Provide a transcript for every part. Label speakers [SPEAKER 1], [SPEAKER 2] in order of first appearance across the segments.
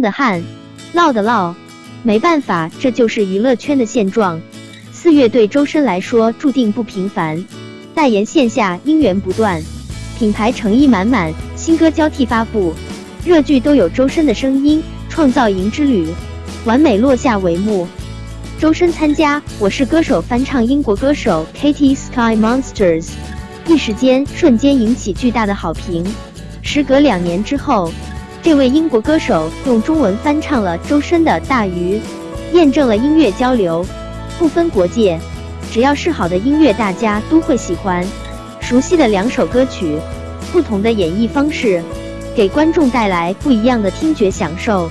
[SPEAKER 1] 的汗，唠的唠，没办法，这就是娱乐圈的现状。四月对周深来说注定不平凡，代言线下姻缘不断，品牌诚意满满，新歌交替发布，热剧都有周深的声音，创造营之旅完美落下帷幕。周深参加《我是歌手》翻唱英国歌手 Katy Sky Monsters，一时间瞬间引起巨大的好评。时隔两年之后，这位英国歌手用中文翻唱了周深的《大鱼》，验证了音乐交流。不分国界，只要是好的音乐，大家都会喜欢。熟悉的两首歌曲，不同的演绎方式，给观众带来不一样的听觉享受。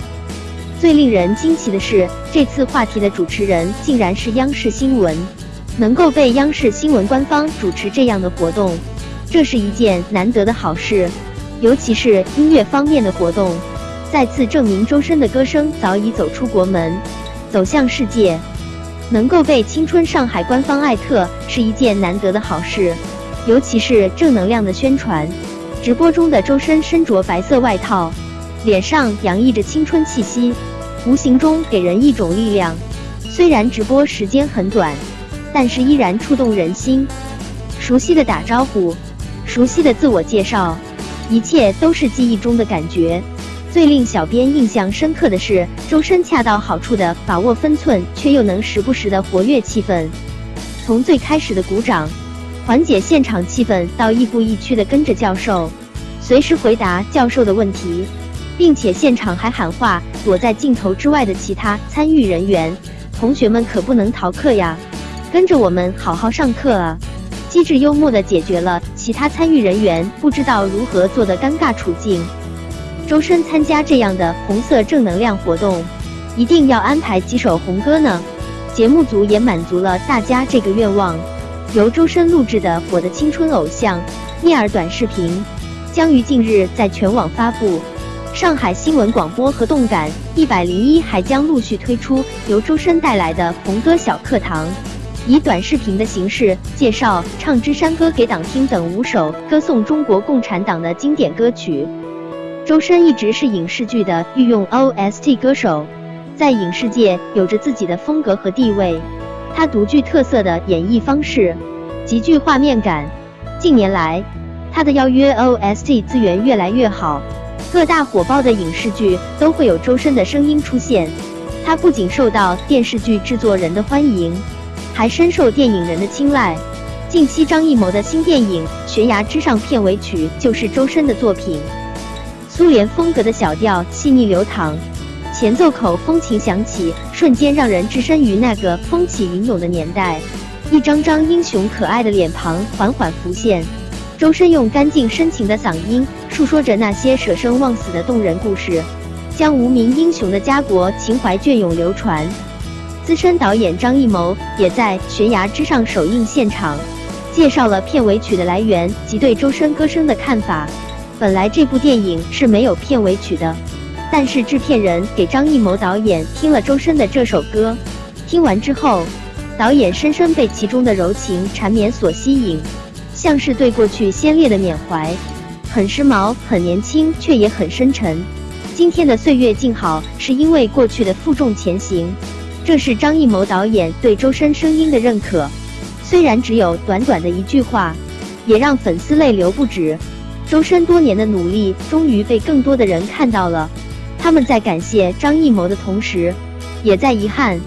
[SPEAKER 1] 最令人惊奇的是，这次话题的主持人竟然是央视新闻。能够被央视新闻官方主持这样的活动，这是一件难得的好事。尤其是音乐方面的活动，再次证明周深的歌声早已走出国门，走向世界。能够被青春上海官方艾特是一件难得的好事，尤其是正能量的宣传。直播中的周深身着白色外套，脸上洋溢着青春气息，无形中给人一种力量。虽然直播时间很短，但是依然触动人心。熟悉的打招呼，熟悉的自我介绍，一切都是记忆中的感觉。最令小编印象深刻的是，周深恰到好处的把握分寸，却又能时不时的活跃气氛。从最开始的鼓掌，缓解现场气氛，到亦步亦趋的跟着教授，随时回答教授的问题，并且现场还喊话躲在镜头之外的其他参与人员：“同学们可不能逃课呀，跟着我们好好上课啊！”机智幽默的解决了其他参与人员不知道如何做的尴尬处境。周深参加这样的红色正能量活动，一定要安排几首红歌呢。节目组也满足了大家这个愿望。由周深录制的《我的青春偶像》聂耳短视频，将于近日在全网发布。上海新闻广播和动感一百零一还将陆续推出由周深带来的红歌小课堂，以短视频的形式介绍《唱支山歌给党听》等五首歌颂中国共产党的经典歌曲。周深一直是影视剧的御用 OST 歌手，在影视界有着自己的风格和地位。他独具特色的演绎方式，极具画面感。近年来，他的邀约 OST 资源越来越好，各大火爆的影视剧都会有周深的声音出现。他不仅受到电视剧制作人的欢迎，还深受电影人的青睐。近期张艺谋的新电影《悬崖之上》片尾曲就是周深的作品。苏联风格的小调细腻流淌，前奏口风琴响起，瞬间让人置身于那个风起云涌的年代。一张张英雄可爱的脸庞缓缓浮现，周深用干净深情的嗓音述说着那些舍生忘死的动人故事，将无名英雄的家国情怀隽永流传。资深导演张艺谋也在《悬崖之上》首映现场，介绍了片尾曲的来源及对周深歌声的看法。本来这部电影是没有片尾曲的，但是制片人给张艺谋导演听了周深的这首歌，听完之后，导演深深被其中的柔情缠绵所吸引，像是对过去先烈的缅怀，很时髦，很年轻，却也很深沉。今天的岁月静好，是因为过去的负重前行。这是张艺谋导演对周深声音的认可，虽然只有短短的一句话，也让粉丝泪流不止。周深多年的努力终于被更多的人看到了，他们在感谢张艺谋的同时，也在遗憾，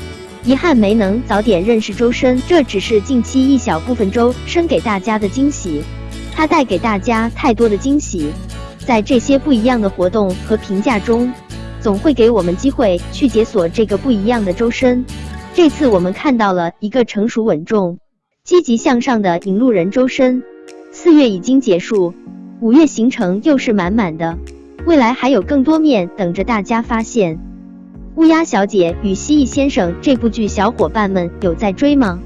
[SPEAKER 1] 遗憾没能早点认识周深。这只是近期一小部分周深给大家的惊喜，他带给大家太多的惊喜，在这些不一样的活动和评价中，总会给我们机会去解锁这个不一样的周深。这次我们看到了一个成熟稳重、积极向上的引路人周深。四月已经结束。五月行程又是满满的，未来还有更多面等着大家发现。《乌鸦小姐与蜥蜴先生》这部剧，小伙伴们有在追吗？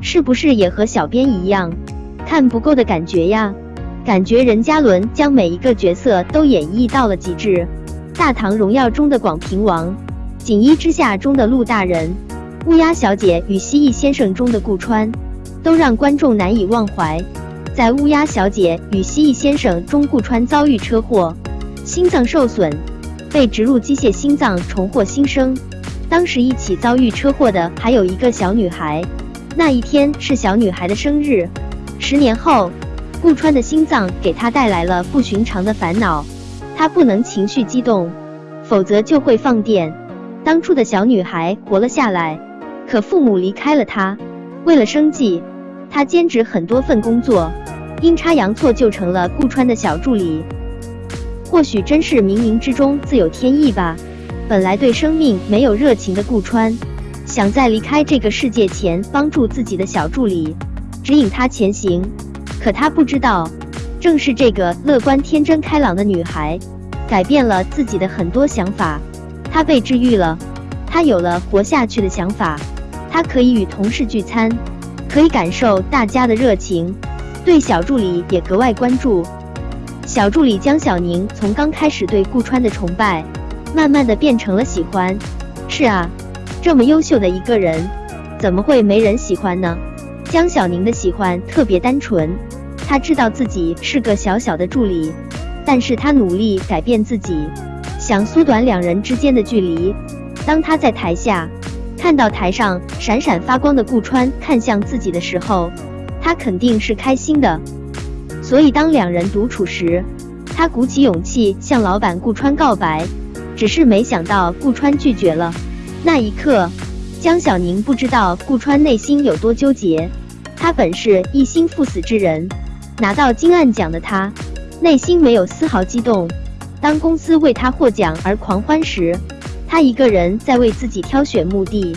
[SPEAKER 1] 是不是也和小编一样，看不够的感觉呀？感觉任嘉伦将每一个角色都演绎到了极致，《大唐荣耀》中的广平王，《锦衣之下》中的陆大人，《乌鸦小姐与蜥蜴先生》中的顾川，都让观众难以忘怀。在《乌鸦小姐与蜥蜴先生》中，顾川遭遇车祸，心脏受损，被植入机械心脏重获新生。当时一起遭遇车祸的还有一个小女孩，那一天是小女孩的生日。十年后，顾川的心脏给他带来了不寻常的烦恼，他不能情绪激动，否则就会放电。当初的小女孩活了下来，可父母离开了她，为了生计，她兼职很多份工作，阴差阳错就成了顾川的小助理。或许真是冥冥之中自有天意吧。本来对生命没有热情的顾川，想在离开这个世界前帮助自己的小助理，指引他前行。可他不知道，正是这个乐观、天真、开朗的女孩，改变了自己的很多想法。她被治愈了，她有了活下去的想法。她可以与同事聚餐，可以感受大家的热情，对小助理也格外关注。小助理江小宁从刚开始对顾川的崇拜。慢慢的变成了喜欢，是啊，这么优秀的一个人，怎么会没人喜欢呢？江小宁的喜欢特别单纯，他知道自己是个小小的助理，但是他努力改变自己，想缩短两人之间的距离。当他在台下看到台上闪闪发光的顾川看向自己的时候，他肯定是开心的。所以当两人独处时，他鼓起勇气向老板顾川告白。只是没想到顾川拒绝了。那一刻，江小宁不知道顾川内心有多纠结。他本是一心赴死之人，拿到金案奖的他，内心没有丝毫激动。当公司为他获奖而狂欢时，他一个人在为自己挑选墓地。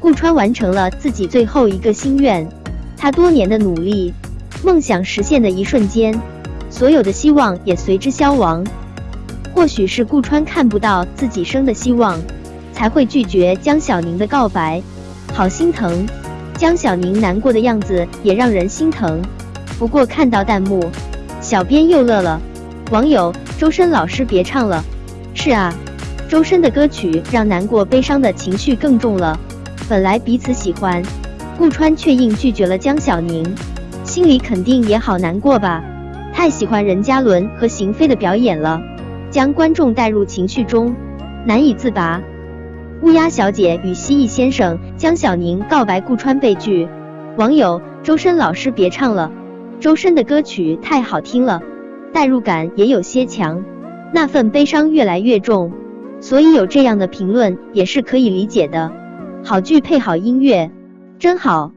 [SPEAKER 1] 顾川完成了自己最后一个心愿，他多年的努力，梦想实现的一瞬间，所有的希望也随之消亡。或许是顾川看不到自己生的希望，才会拒绝江小宁的告白，好心疼。江小宁难过的样子也让人心疼。不过看到弹幕，小编又乐了。网友周深老师别唱了。是啊，周深的歌曲让难过悲伤的情绪更重了。本来彼此喜欢，顾川却硬拒绝了江小宁，心里肯定也好难过吧？太喜欢任嘉伦和邢菲的表演了。将观众带入情绪中，难以自拔。乌鸦小姐与蜥蜴先生江小宁告白顾川被拒，网友周深老师别唱了，周深的歌曲太好听了，代入感也有些强，那份悲伤越来越重，所以有这样的评论也是可以理解的。好剧配好音乐，真好。